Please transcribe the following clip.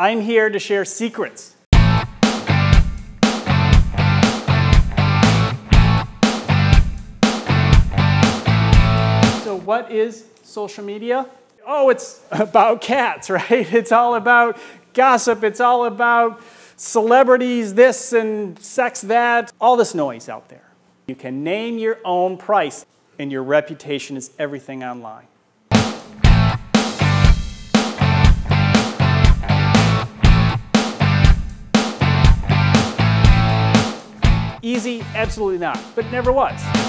I'm here to share secrets. So what is social media? Oh, it's about cats, right? It's all about gossip. It's all about celebrities, this and sex, that, all this noise out there. You can name your own price, and your reputation is everything online. Easy? Absolutely not, but never was.